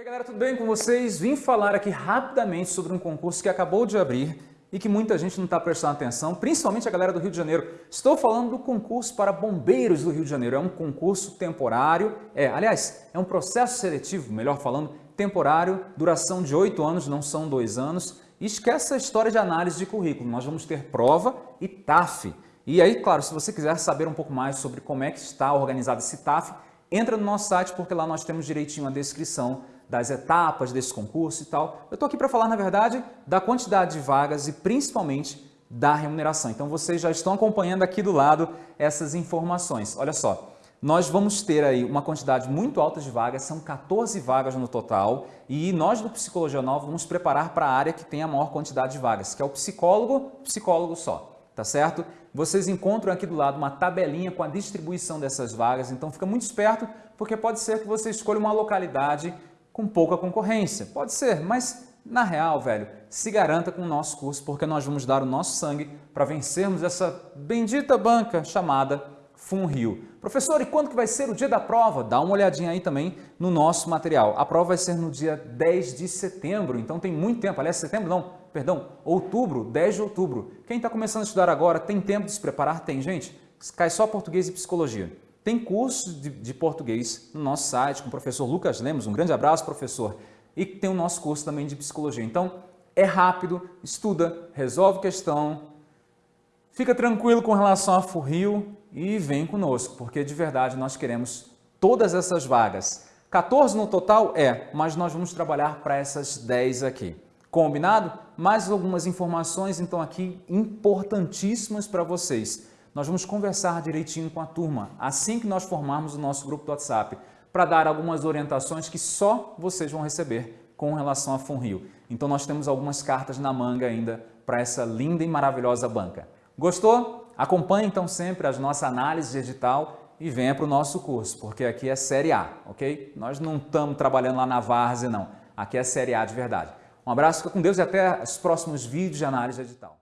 E aí galera, tudo bem com vocês? Vim falar aqui rapidamente sobre um concurso que acabou de abrir e que muita gente não está prestando atenção, principalmente a galera do Rio de Janeiro. Estou falando do concurso para bombeiros do Rio de Janeiro. É um concurso temporário, é, aliás, é um processo seletivo, melhor falando, temporário, duração de oito anos, não são dois anos. E esquece a história de análise de currículo, nós vamos ter prova e TAF. E aí, claro, se você quiser saber um pouco mais sobre como é que está organizado esse TAF, entra no nosso site porque lá nós temos direitinho a descrição das etapas desse concurso e tal. Eu estou aqui para falar, na verdade, da quantidade de vagas e principalmente da remuneração. Então vocês já estão acompanhando aqui do lado essas informações. Olha só, nós vamos ter aí uma quantidade muito alta de vagas, são 14 vagas no total, e nós do Psicologia Nova vamos preparar para a área que tem a maior quantidade de vagas, que é o psicólogo, psicólogo só, tá certo? Vocês encontram aqui do lado uma tabelinha com a distribuição dessas vagas, então fica muito esperto, porque pode ser que você escolha uma localidade com pouca concorrência. Pode ser, mas na real, velho, se garanta com o nosso curso, porque nós vamos dar o nosso sangue para vencermos essa bendita banca chamada FunRio. Professor, e quando que vai ser o dia da prova? Dá uma olhadinha aí também no nosso material. A prova vai ser no dia 10 de setembro, então tem muito tempo. Aliás, setembro não, perdão, outubro, 10 de outubro. Quem está começando a estudar agora tem tempo de se preparar? Tem, gente? Cai só português e psicologia. Tem cursos de, de, português no nosso site com o professor Lucas Lemos. Um grande abraço, professor. E tem o nosso curso também de psicologia. Então, é rápido, estuda, resolve questão, fica tranquilo com relação a Furrio e vem conosco, porque de verdade nós queremos todas essas vagas. 14 no total? É, mas nós vamos trabalhar para essas 10 aqui. Combinado? Mais algumas informações, então, aqui importantíssimas para vocês nós vamos conversar direitinho com a turma assim que nós formarmos o nosso grupo do WhatsApp para dar algumas orientações que só vocês vão receber com relação a FunRio. Então nós temos algumas cartas na manga ainda para essa linda e maravilhosa banca. Gostou? Acompanhe então sempre as nossas análises de edital e venha para o nosso curso, porque aqui é Série A, ok? Nós não estamos trabalhando lá na Várzea, não. Aqui é Série A de verdade. Um abraço, fica com Deus e até os próximos vídeos de análise de edital.